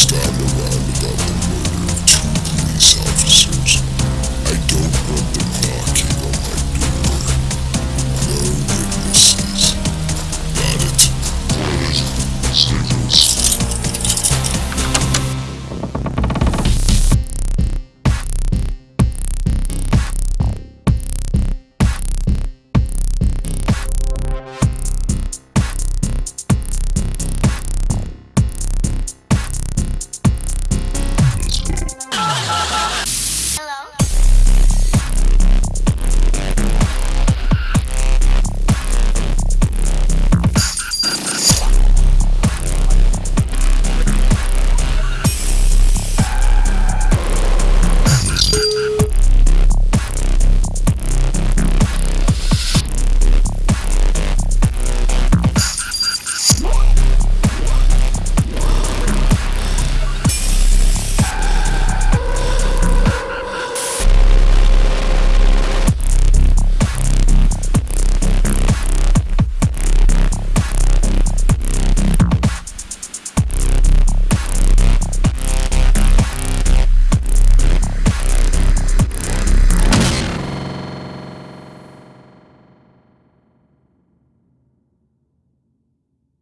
system.